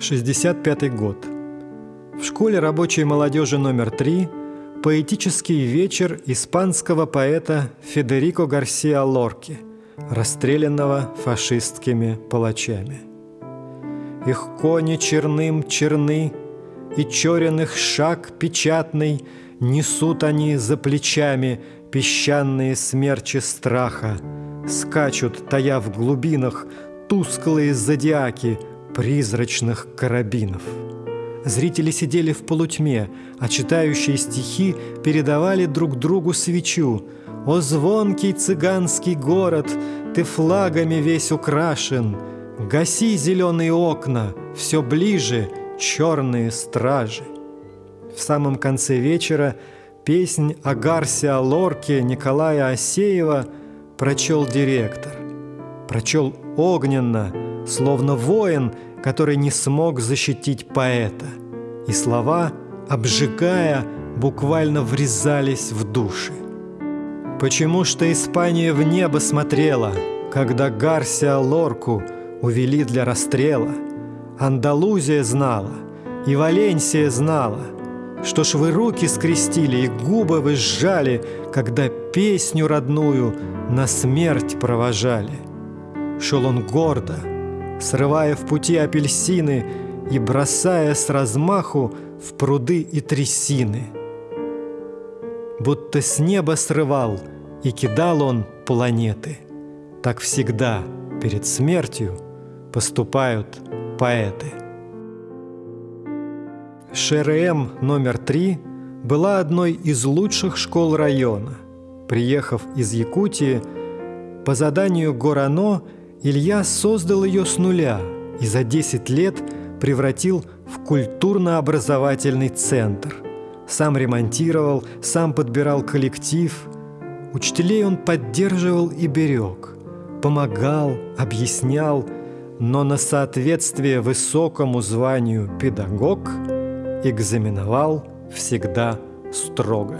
Шестьдесят пятый год. В школе рабочей молодежи номер три поэтический вечер испанского поэта Федерико Гарсиа Лорки, расстрелянного фашистскими палачами. Их кони черным черны, и черен шаг печатный, Несут они за плечами песчаные смерчи страха, Скачут, тая в глубинах, тусклые зодиаки призрачных карабинов — Зрители сидели в полутьме, а читающие стихи передавали друг другу свечу. «О звонкий цыганский город, ты флагами весь украшен! Гаси зеленые окна, все ближе черные стражи!» В самом конце вечера песнь о Гарсе Лорке Николая Осеева прочел директор. Прочел огненно, словно воин, который не смог защитить поэта. И слова, обжигая, буквально врезались в души. Почему что Испания в небо смотрела, когда Гарсия Лорку увели для расстрела? Андалузия знала, и Валенсия знала, что ж вы руки скрестили и губы вы сжали, когда песню родную на смерть провожали. Шел он гордо, срывая в пути апельсины и бросая с размаху в пруды и трясины. Будто с неба срывал и кидал он планеты. Так всегда перед смертью поступают поэты. ШРМ номер три была одной из лучших школ района. Приехав из Якутии, по заданию Горано Илья создал ее с нуля и за 10 лет превратил в культурно-образовательный центр. Сам ремонтировал, сам подбирал коллектив. Учителей он поддерживал и берег. Помогал, объяснял, но на соответствие высокому званию педагог экзаменовал всегда строго.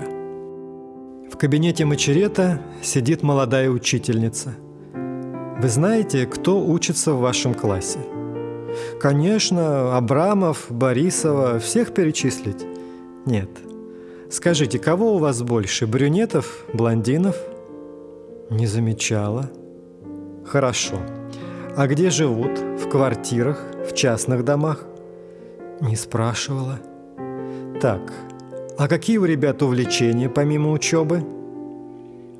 В кабинете Мачерета сидит молодая учительница – вы знаете, кто учится в вашем классе? Конечно, Абрамов, Борисова, всех перечислить? Нет. Скажите, кого у вас больше, брюнетов, блондинов? Не замечала. Хорошо. А где живут? В квартирах, в частных домах? Не спрашивала. Так, а какие у ребят увлечения помимо учебы?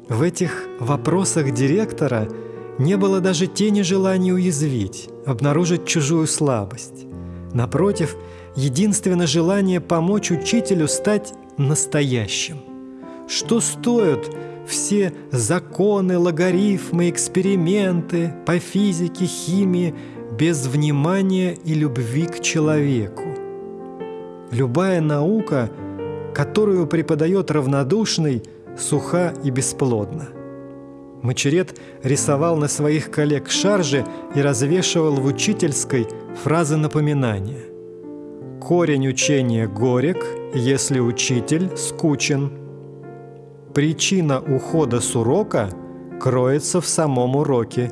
В этих вопросах директора – не было даже тени желания уязвить, обнаружить чужую слабость. Напротив, единственное желание помочь учителю стать настоящим. Что стоят все законы, логарифмы, эксперименты по физике, химии без внимания и любви к человеку? Любая наука, которую преподает равнодушный, суха и бесплодна – Мачерет рисовал на своих коллег шаржи и развешивал в учительской фразы напоминания. Корень учения горек, если учитель скучен. Причина ухода с урока кроется в самом уроке.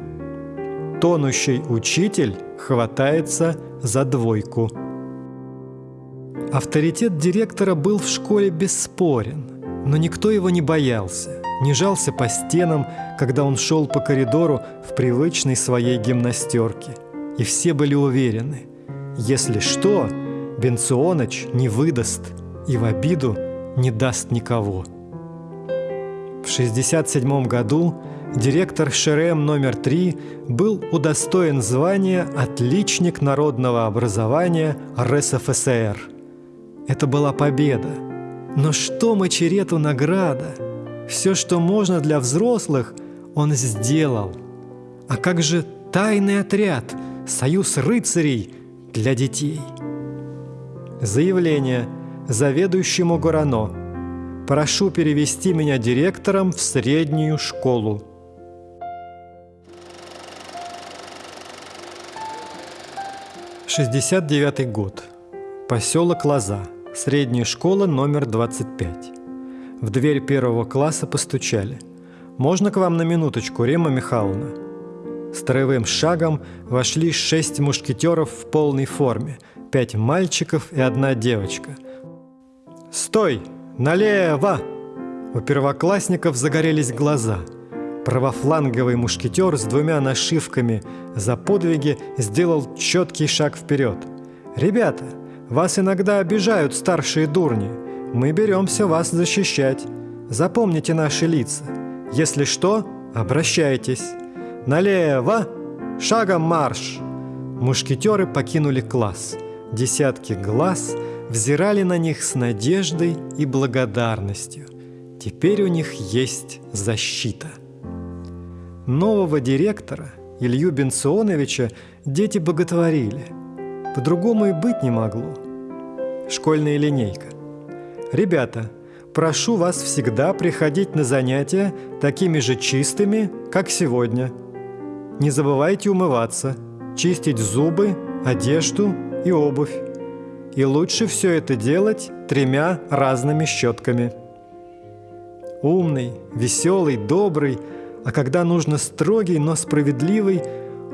Тонущий учитель хватается за двойку. Авторитет директора был в школе бесспорен, но никто его не боялся не жался по стенам, когда он шел по коридору в привычной своей гимнастерке. И все были уверены, если что, Бенционыч не выдаст и в обиду не даст никого. В 1967 году директор ШРМ номер 3 был удостоен звания «Отличник народного образования РСФСР». Это была победа. Но что Мачерету награда – все, что можно для взрослых, он сделал. А как же тайный отряд, союз рыцарей для детей? Заявление заведующему Горано. Прошу перевести меня директором в среднюю школу. 69 год. Поселок Лоза. Средняя школа номер 25. В дверь первого класса постучали. «Можно к вам на минуточку, Рема Михайловна?» Строевым шагом вошли шесть мушкетеров в полной форме, пять мальчиков и одна девочка. «Стой! Налево!» У первоклассников загорелись глаза. Правофланговый мушкетер с двумя нашивками за подвиги сделал четкий шаг вперед. «Ребята, вас иногда обижают старшие дурни. Мы беремся вас защищать. Запомните наши лица. Если что, обращайтесь. Налево! Шагом марш!» Мушкетеры покинули класс. Десятки глаз взирали на них с надеждой и благодарностью. Теперь у них есть защита. Нового директора, Илью Бенционовича, дети боготворили. По-другому и быть не могло. Школьная линейка. Ребята, прошу вас всегда приходить на занятия такими же чистыми, как сегодня. Не забывайте умываться, чистить зубы, одежду и обувь. И лучше все это делать тремя разными щетками – умный, веселый, добрый, а когда нужно строгий, но справедливый,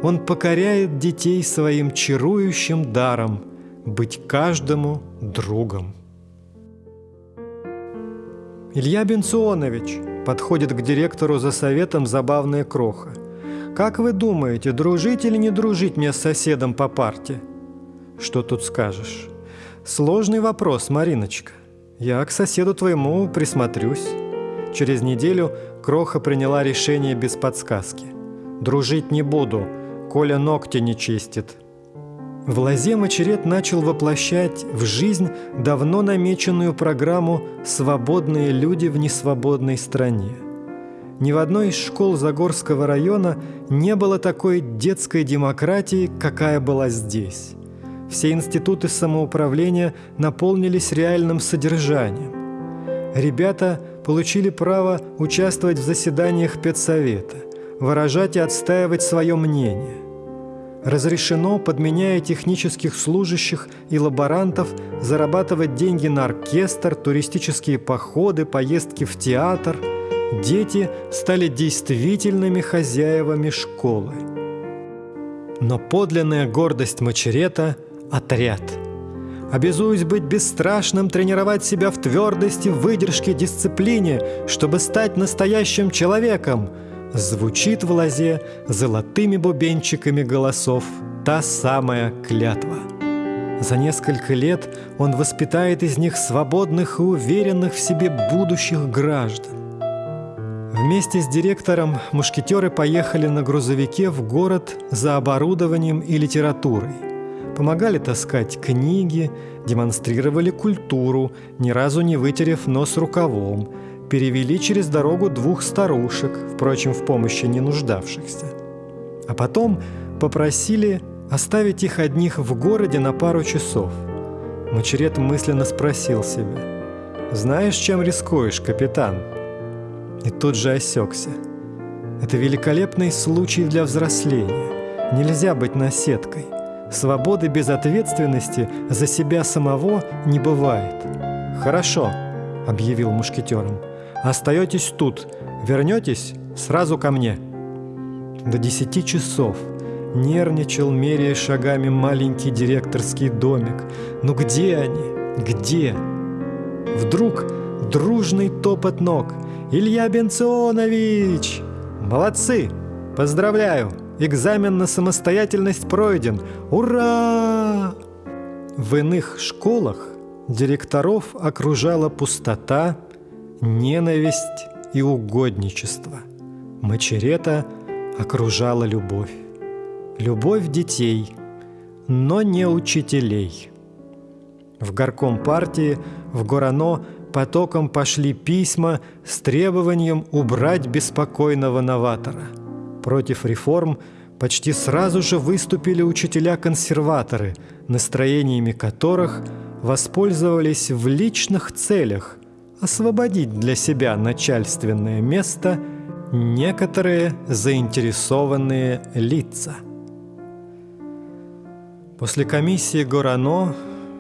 он покоряет детей своим чарующим даром быть каждому другом. Илья Бенционович подходит к директору за советом забавная кроха. «Как вы думаете, дружить или не дружить мне с соседом по парте?» «Что тут скажешь?» «Сложный вопрос, Мариночка. Я к соседу твоему присмотрюсь». Через неделю Кроха приняла решение без подсказки. «Дружить не буду, Коля ногти не чистит». В лозе Мачерет начал воплощать в жизнь давно намеченную программу «Свободные люди в несвободной стране». Ни в одной из школ Загорского района не было такой детской демократии, какая была здесь. Все институты самоуправления наполнились реальным содержанием. Ребята получили право участвовать в заседаниях педсовета, выражать и отстаивать свое мнение. Разрешено, подменяя технических служащих и лаборантов, зарабатывать деньги на оркестр, туристические походы, поездки в театр. Дети стали действительными хозяевами школы. Но подлинная гордость Мачерета – отряд – Обязуюсь быть бесстрашным, тренировать себя в твердости, выдержке, дисциплине, чтобы стать настоящим человеком. Звучит в лозе золотыми бубенчиками голосов та самая клятва. За несколько лет он воспитает из них свободных и уверенных в себе будущих граждан. Вместе с директором мушкетеры поехали на грузовике в город за оборудованием и литературой помогали таскать книги, демонстрировали культуру, ни разу не вытерев нос рукавом, перевели через дорогу двух старушек, впрочем, в помощи не нуждавшихся. А потом попросили оставить их одних в городе на пару часов. Мачерет мысленно спросил себя, «Знаешь, чем рискуешь, капитан?» И тут же осекся. Это великолепный случай для взросления. Нельзя быть наседкой. Свободы без ответственности за себя самого не бывает. «Хорошо», — объявил мушкетером. «Остаетесь тут. Вернетесь сразу ко мне». До десяти часов нервничал, меряя шагами маленький директорский домик. «Ну где они? Где?» Вдруг дружный топот ног. «Илья Бенционович!» «Молодцы! Поздравляю!» Экзамен на самостоятельность пройден. Ура! В иных школах директоров окружала пустота, ненависть и угодничество. Мачерета окружала любовь. Любовь детей, но не учителей. В горком партии в Горано потоком пошли письма с требованием убрать беспокойного новатора – Против реформ почти сразу же выступили учителя-консерваторы, настроениями которых воспользовались в личных целях освободить для себя начальственное место некоторые заинтересованные лица. После комиссии Горано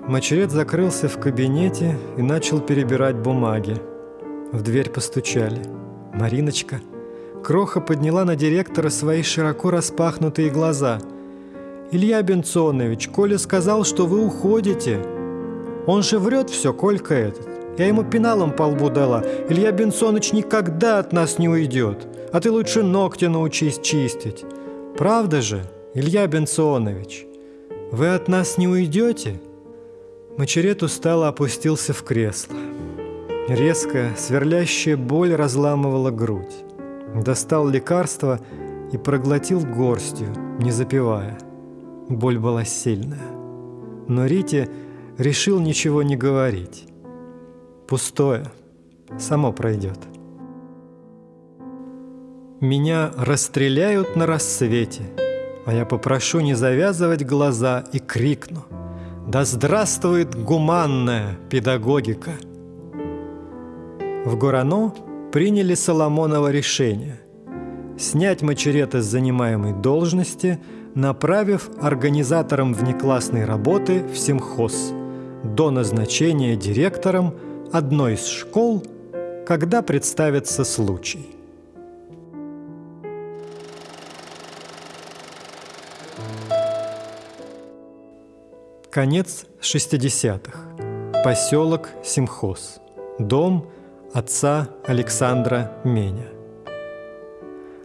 Мачерет закрылся в кабинете и начал перебирать бумаги. В дверь постучали. «Мариночка!» Кроха подняла на директора свои широко распахнутые глаза. «Илья Бенционович, Коля сказал, что вы уходите. Он же врет все, Колька этот. Я ему пеналом по лбу дала. Илья Бенсоныч никогда от нас не уйдет. А ты лучше ногти научись чистить. Правда же, Илья Бенсонович? Вы от нас не уйдете?» Мачерет устало опустился в кресло. Резкая, сверлящая боль разламывала грудь. Достал лекарство и проглотил горстью, не запивая. Боль была сильная. Но Рите решил ничего не говорить. Пустое. Само пройдет. Меня расстреляют на рассвете, а я попрошу не завязывать глаза и крикну «Да здравствует гуманная педагогика!» В Горано приняли Соломоново решение снять Мачерета с занимаемой должности, направив организатором внеклассной работы в Симхоз до назначения директором одной из школ, когда представится случай. Конец 60-х. Поселок Симхоз. Дом – отца Александра Меня.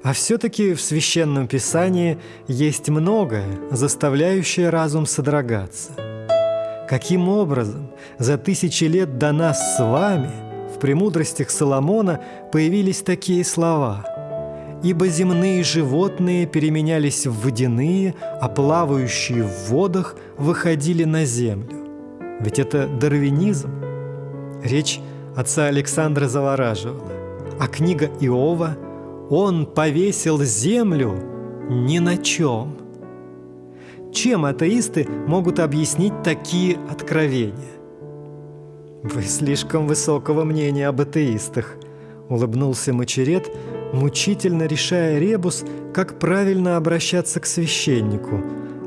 А все-таки в священном писании есть многое, заставляющее разум содрогаться. Каким образом за тысячи лет до нас с вами в премудростях Соломона появились такие слова «Ибо земные животные переменялись в водяные, а плавающие в водах выходили на землю». Ведь это дарвинизм. Речь отца Александра завораживала. А книга Иова «Он повесил землю ни на чем». Чем атеисты могут объяснить такие откровения? «Вы слишком высокого мнения об атеистах», — улыбнулся Мачерет, мучительно решая ребус, как правильно обращаться к священнику.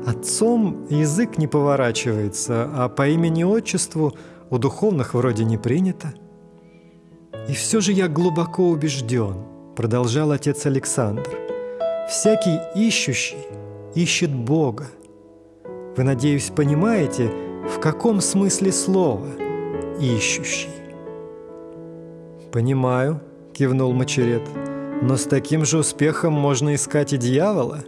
Отцом язык не поворачивается, а по имени-отчеству у духовных вроде не принято. «И все же я глубоко убежден», — продолжал отец Александр, «всякий ищущий ищет Бога. Вы, надеюсь, понимаете, в каком смысле слова «ищущий»?» «Понимаю», — кивнул Мачерет, «но с таким же успехом можно искать и дьявола».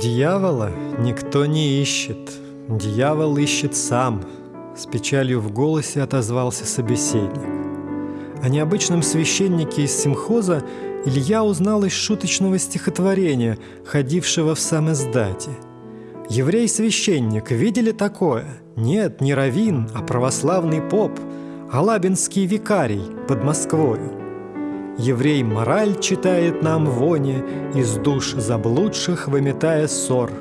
«Дьявола никто не ищет, дьявол ищет сам», — с печалью в голосе отозвался собеседник. О необычном священнике из симхоза Илья узнал из шуточного стихотворения, ходившего в сам издате. Еврей-священник, видели такое? Нет, не равин, а православный поп, Алабинский викарий под Москвою. Еврей мораль читает нам воне, Из душ заблудших выметая ссор.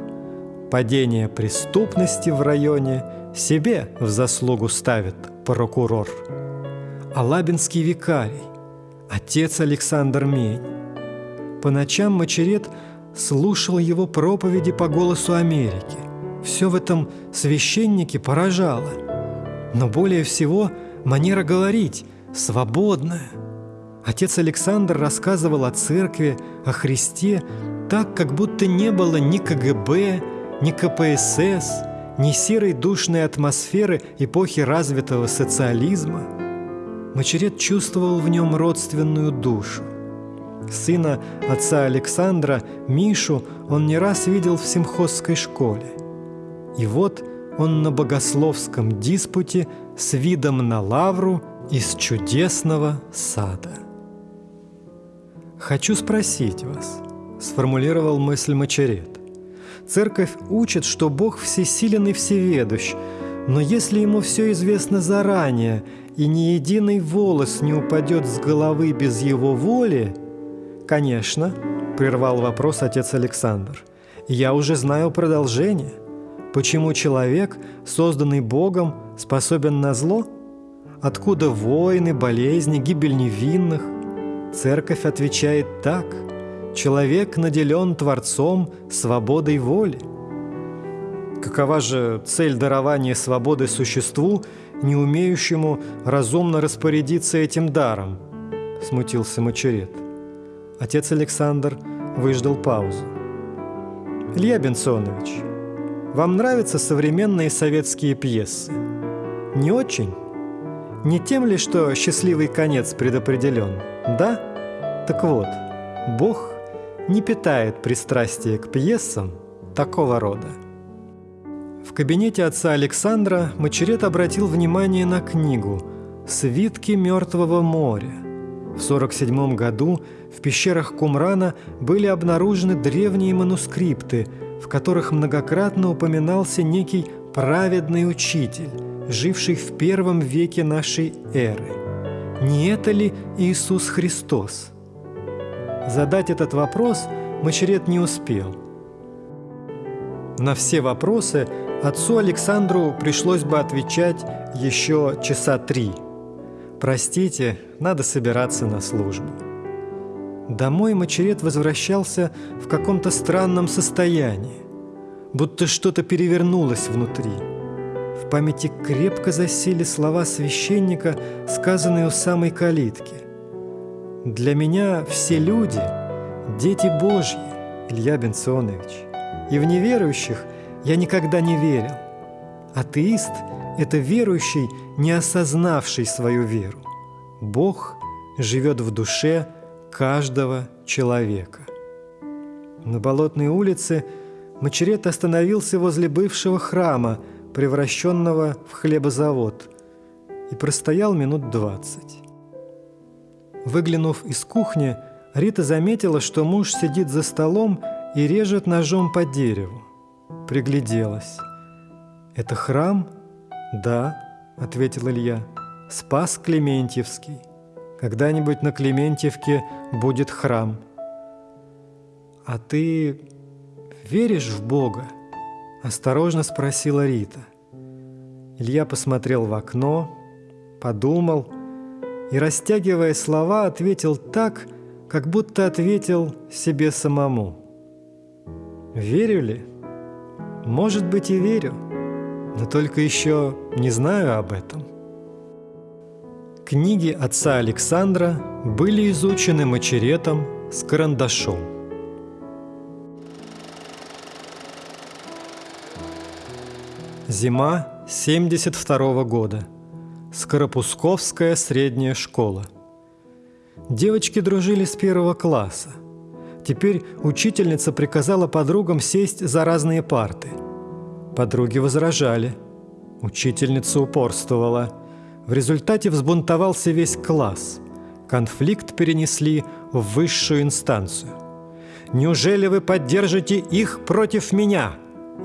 Падение преступности в районе Себе в заслугу ставит прокурор. Алабинский викарий, отец Александр Мень. По ночам Мачерет слушал его проповеди по голосу Америки. Все в этом священнике поражало. Но более всего манера говорить, свободная. Отец Александр рассказывал о церкви, о Христе, так, как будто не было ни КГБ, ни КПСС, ни серой душной атмосферы эпохи развитого социализма – Мачерет чувствовал в нем родственную душу. Сына отца Александра, Мишу, он не раз видел в симхозской школе. И вот он на богословском диспуте с видом на лавру из чудесного сада. «Хочу спросить вас», – сформулировал мысль Мачерет. «Церковь учит, что Бог всесилен и всеведущ, но если ему все известно заранее, и ни единый волос не упадет с головы без его воли, конечно, прервал вопрос отец Александр, я уже знаю продолжение. Почему человек, созданный Богом, способен на зло? Откуда войны, болезни, гибель невинных? Церковь отвечает так. Человек наделен Творцом свободой воли. Какова же цель дарования свободы существу, не умеющему разумно распорядиться этим даром? Смутился Мачерет. Отец Александр выждал паузу. Илья Бенсонович, вам нравятся современные советские пьесы? Не очень? Не тем ли, что счастливый конец предопределен? Да? Так вот, Бог не питает пристрастия к пьесам такого рода. В кабинете отца Александра Мачерет обратил внимание на книгу «Свитки Мертвого моря». В 47 году в пещерах Кумрана были обнаружены древние манускрипты, в которых многократно упоминался некий праведный учитель, живший в первом веке нашей эры. Не это ли Иисус Христос? Задать этот вопрос Мачерет не успел. На все вопросы отцу Александру пришлось бы отвечать еще часа три. «Простите, надо собираться на службу». Домой Мачерет возвращался в каком-то странном состоянии, будто что-то перевернулось внутри. В памяти крепко засели слова священника, сказанные у самой калитки. «Для меня все люди – дети Божьи, Илья Бенционович, и в неверующих я никогда не верил. Атеист – это верующий, не осознавший свою веру. Бог живет в душе – каждого человека. На Болотной улице Мачерет остановился возле бывшего храма, превращенного в хлебозавод, и простоял минут двадцать. Выглянув из кухни, Рита заметила, что муж сидит за столом и режет ножом по дереву. Пригляделась. «Это храм?» «Да», — ответил Илья. «Спас Клементьевский». Когда-нибудь на Клементьевке будет храм. А ты веришь в Бога? Осторожно спросила Рита. Илья посмотрел в окно, подумал и, растягивая слова, ответил так, как будто ответил себе самому. Верю ли? Может быть и верю, но только еще не знаю об этом. Книги отца Александра были изучены мачеретом с карандашом. Зима 72 -го года. Скоропусковская средняя школа. Девочки дружили с первого класса. Теперь учительница приказала подругам сесть за разные парты. Подруги возражали. Учительница упорствовала – в результате взбунтовался весь класс. Конфликт перенесли в высшую инстанцию. «Неужели вы поддержите их против меня?»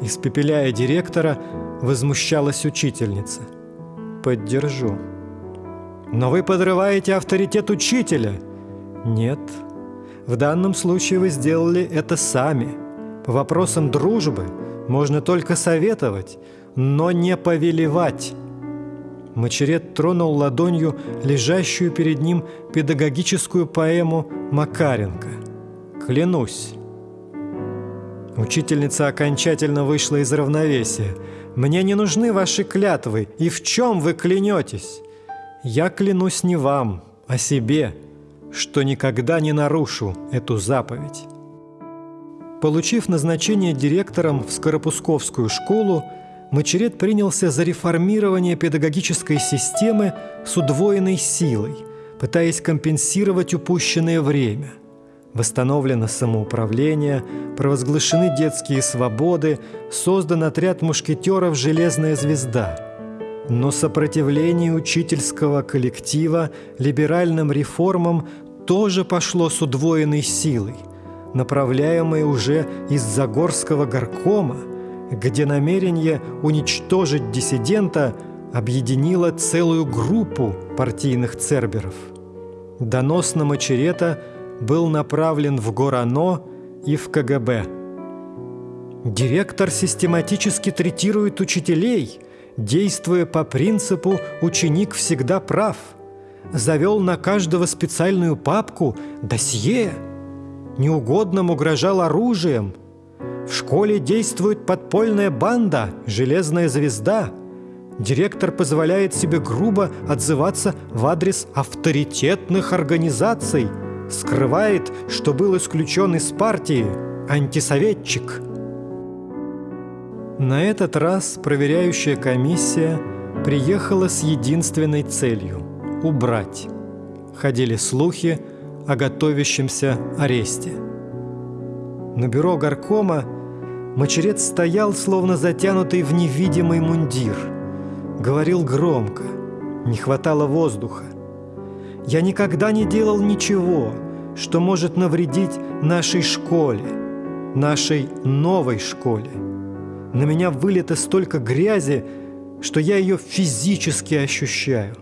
Испепеляя директора, возмущалась учительница. «Поддержу». «Но вы подрываете авторитет учителя». «Нет. В данном случае вы сделали это сами. По вопросам дружбы можно только советовать, но не повелевать». Мачерет тронул ладонью лежащую перед ним педагогическую поэму Макаренко. «Клянусь». Учительница окончательно вышла из равновесия. «Мне не нужны ваши клятвы, и в чем вы клянетесь? Я клянусь не вам, а себе, что никогда не нарушу эту заповедь». Получив назначение директором в Скоропусковскую школу, Мачерет принялся за реформирование педагогической системы с удвоенной силой, пытаясь компенсировать упущенное время. Восстановлено самоуправление, провозглашены детские свободы, создан отряд мушкетеров «Железная звезда». Но сопротивление учительского коллектива либеральным реформам тоже пошло с удвоенной силой, направляемой уже из Загорского горкома – где намерение уничтожить диссидента объединило целую группу партийных церберов. Донос на Мачерета был направлен в Горано и в КГБ. Директор систематически третирует учителей, действуя по принципу «ученик всегда прав», завел на каждого специальную папку «досье», неугодным угрожал оружием – В школе действует подпольная банда «Железная звезда». Директор позволяет себе грубо отзываться в адрес авторитетных организаций, скрывает, что был исключен из партии, антисоветчик. На этот раз проверяющая комиссия приехала с единственной целью – убрать. Ходили слухи о готовящемся аресте. На бюро горкома Мочерец стоял, словно затянутый в невидимый мундир. Говорил громко, не хватало воздуха. «Я никогда не делал ничего, что может навредить нашей школе, нашей новой школе. На меня вылито столько грязи, что я ее физически ощущаю.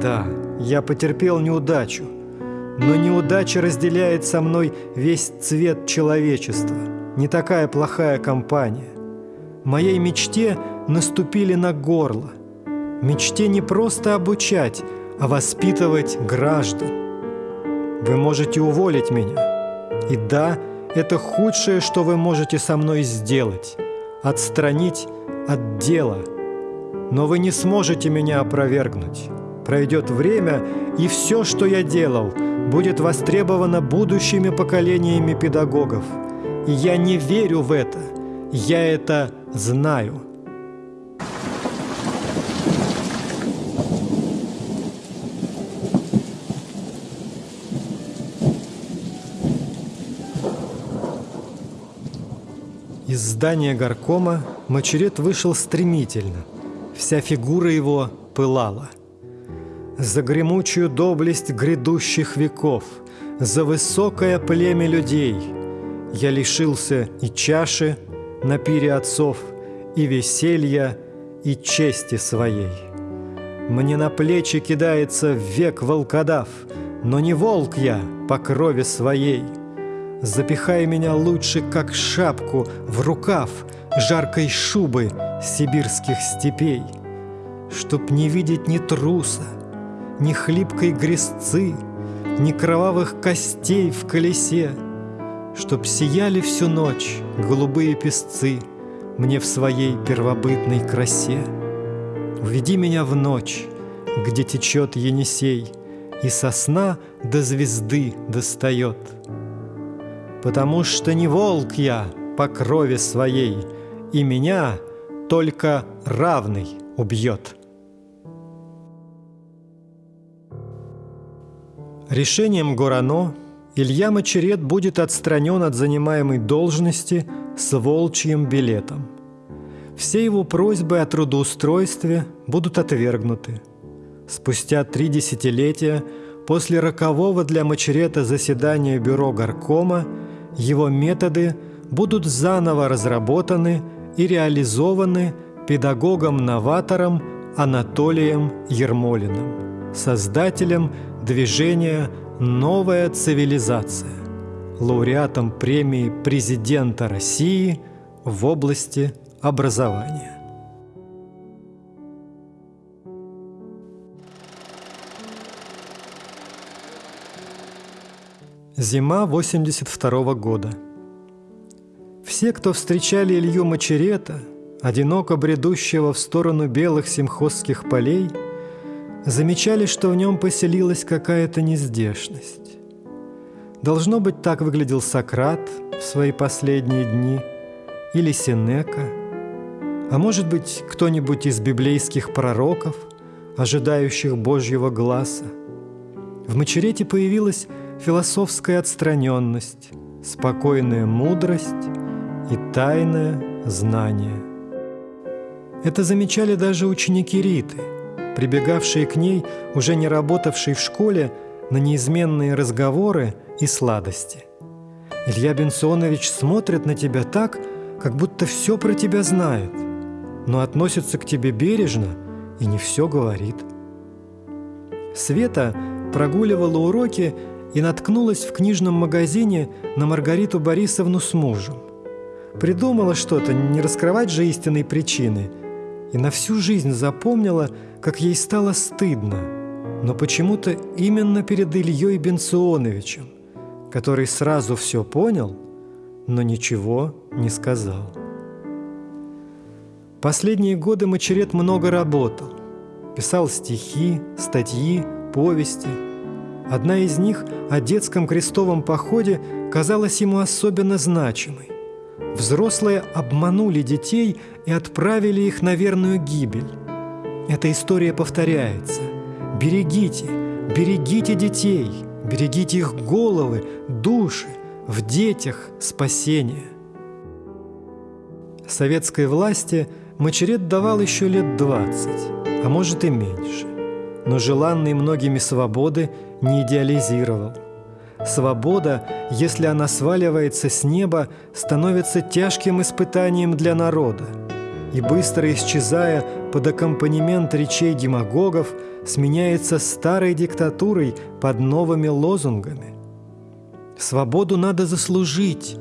Да, я потерпел неудачу, но неудача разделяет со мной весь цвет человечества. Не такая плохая компания. Моей мечте наступили на горло. Мечте не просто обучать, а воспитывать граждан. Вы можете уволить меня. И да, это худшее, что вы можете со мной сделать – отстранить от дела. Но вы не сможете меня опровергнуть. Пройдет время, и все, что я делал – будет востребовано будущими поколениями педагогов. И я не верю в это. Я это знаю. Из здания горкома Мочерет вышел стремительно. Вся фигура его пылала – за гремучую доблесть грядущих веков, за высокое племя людей. Я лишился и чаши на пире отцов, и веселья, и чести своей. Мне на плечи кидается век волкодав, но не волк я по крови своей. Запихай меня лучше, как шапку, в рукав жаркой шубы сибирских степей, Чтоб не видеть ни труса, ни хлипкой грязцы, ни кровавых костей в колесе, Чтоб сияли всю ночь голубые песцы Мне в своей первобытной красе. Уведи меня в ночь, где течет Енисей, И сосна до звезды достает. Потому что не волк я по крови своей, И меня только равный убьет. Решением Горано Илья Мочерет будет отстранен от занимаемой должности с волчьим билетом. Все его просьбы о трудоустройстве будут отвергнуты. Спустя три десятилетия после рокового для Мочерета заседания бюро горкома его методы будут заново разработаны и реализованы педагогом-новатором Анатолием Ермолиным, создателем – движения «Новая цивилизация», лауреатом премии президента России в области образования. Зима 82 года. Все, кто встречали Илью Мочерета, одиноко бредущего в сторону белых симхозских полей – замечали, что в нем поселилась какая-то нездешность. Должно быть, так выглядел Сократ в свои последние дни, или Сенека, а может быть, кто-нибудь из библейских пророков, ожидающих Божьего глаза. В Мачерете появилась философская отстраненность, спокойная мудрость и тайное знание. Это замечали даже ученики Риты – прибегавшие к ней, уже не работавшие в школе, на неизменные разговоры и сладости. Илья Бенсонович смотрит на тебя так, как будто все про тебя знает, но относится к тебе бережно и не все говорит. Света прогуливала уроки и наткнулась в книжном магазине на Маргариту Борисовну с мужем. Придумала что-то, не раскрывать же истинной причины, и на всю жизнь запомнила – как ей стало стыдно, но почему-то именно перед Ильей Бенционовичем, который сразу все понял, но ничего не сказал. Последние годы Мачерет много работал. Писал стихи, статьи, повести. Одна из них о детском крестовом походе казалась ему особенно значимой. Взрослые обманули детей и отправили их на верную гибель. Эта история повторяется. Берегите, берегите детей, берегите их головы, души, в детях спасение. Советской власти Мачерет давал еще лет двадцать, а может и меньше. Но желанные многими свободы не идеализировал – Свобода, если она сваливается с неба, становится тяжким испытанием для народа. И быстро исчезая под аккомпанемент речей демагогов, сменяется старой диктатурой под новыми лозунгами. Свободу надо заслужить.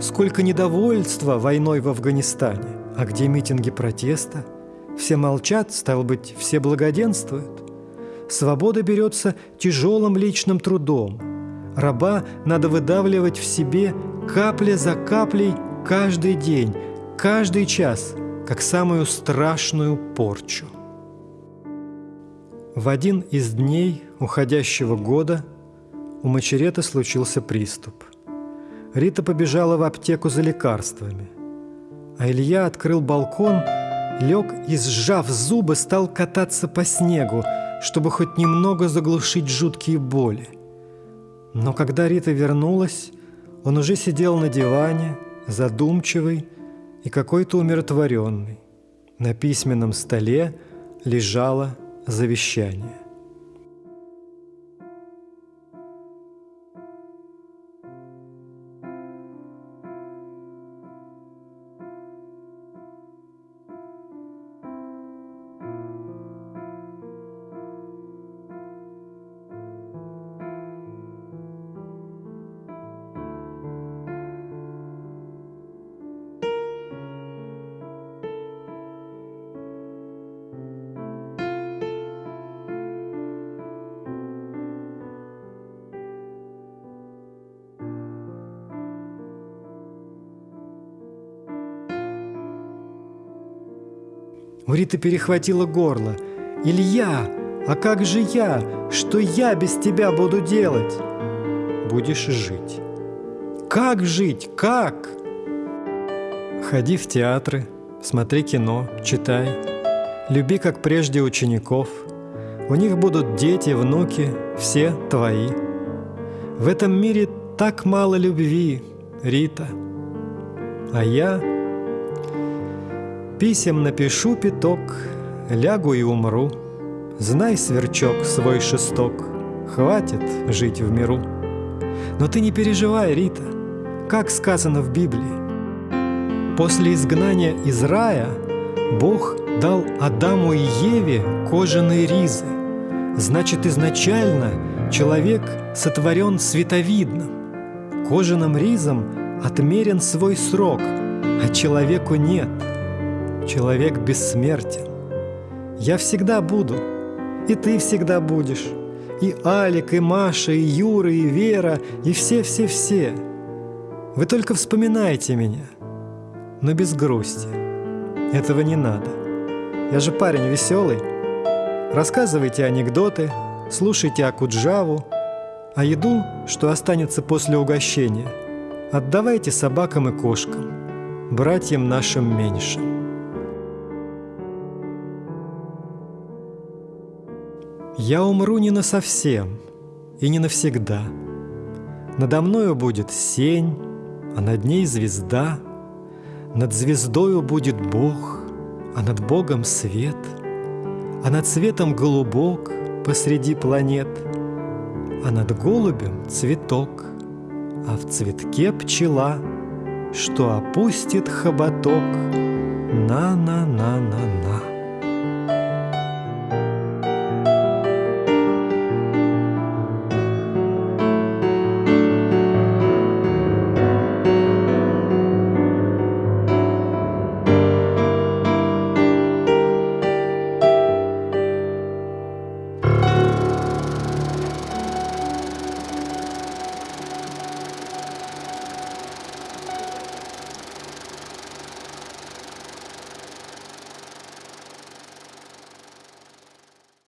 Сколько недовольства войной в Афганистане, а где митинги протеста? Все молчат, стало быть, все благоденствуют. Свобода берется тяжелым личным трудом – Раба надо выдавливать в себе капля за каплей каждый день, каждый час, как самую страшную порчу. В один из дней уходящего года у Мачерета случился приступ. Рита побежала в аптеку за лекарствами, а Илья открыл балкон, лег и, сжав зубы, стал кататься по снегу, чтобы хоть немного заглушить жуткие боли – но когда Рита вернулась, он уже сидел на диване, задумчивый и какой-то умиротворенный. На письменном столе лежало завещание. У Риты перехватило горло. «Илья, а как же я? Что я без тебя буду делать?» «Будешь жить». «Как жить? Как?» Ходи в театры, смотри кино, читай. Люби, как прежде, учеников. У них будут дети, внуки, все твои. В этом мире так мало любви, Рита. А я Писем напишу пяток, лягу и умру. Знай, сверчок, свой шесток, хватит жить в миру. Но ты не переживай, Рита, как сказано в Библии. После изгнания из рая Бог дал Адаму и Еве кожаные ризы. Значит, изначально человек сотворен световидным. Кожаным ризом отмерен свой срок, а человеку нет – Человек бессмертен. Я всегда буду, и ты всегда будешь, и Алик, и Маша, и Юра, и Вера, и все-все-все. Вы только вспоминайте меня, но без грусти. Этого не надо. Я же парень веселый. Рассказывайте анекдоты, слушайте Акуджаву, а еду, что останется после угощения, отдавайте собакам и кошкам, братьям нашим меньшим. Я умру не на совсем и не навсегда. Надо мною будет сень, а над ней звезда. Над звездою будет Бог, а над Богом свет, А над светом голубок посреди планет, А над голубем цветок, а в цветке пчела, Что опустит хоботок на-на-на-на-на.